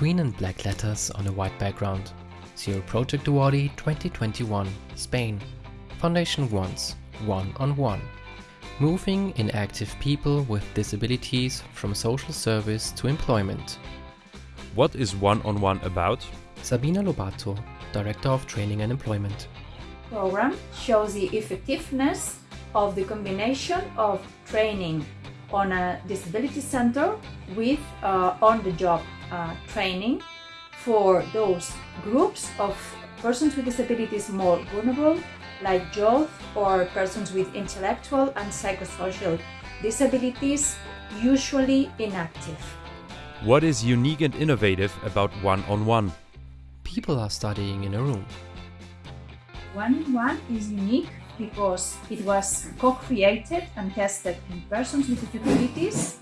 Green and black letters on a white background. Zero Project Awardee 2021, Spain. Foundation Once, One on One. Moving inactive people with disabilities from social service to employment. What is one-on-one about? Sabina Lobato, Director of Training and Employment. program shows the effectiveness of the combination of training on a disability center with uh, on-the-job uh, training for those groups of persons with disabilities more vulnerable like youth or persons with intellectual and psychosocial disabilities usually inactive. What is unique and innovative about one-on-one? People are studying in a room. One-on-one is unique because it was co-created and tested in persons with disabilities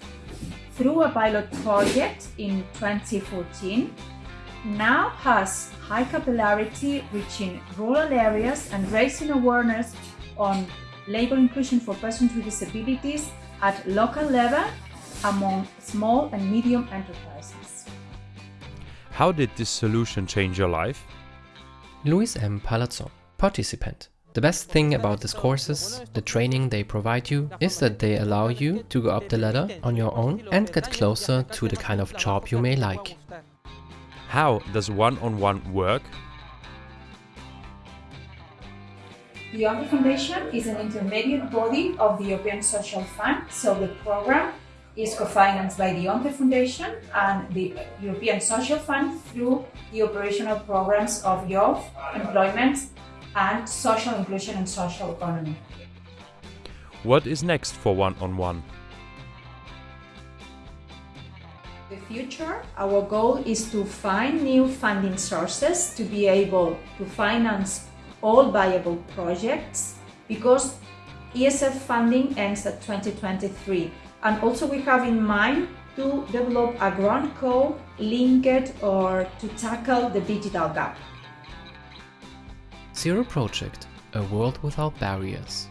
through a pilot project in 2014. Now has high capillarity reaching rural areas and raising awareness on labor inclusion for persons with disabilities at local level among small and medium enterprises. How did this solution change your life? Luis M. Palazzo, participant. The best thing about these courses, the training they provide you, is that they allow you to go up the ladder on your own and get closer to the kind of job you may like. How does one-on-one work? The ONCE Foundation is an intermediate body of the European Social Fund, so the program is co-financed by the ONCE Foundation and the European Social Fund through the operational programs of youth, employment and social inclusion and social economy. What is next for one-on-one? the future, our goal is to find new funding sources to be able to finance all viable projects because ESF funding ends at 2023 and also we have in mind to develop a grant code linked or to tackle the digital gap. Zero Project, a world without barriers.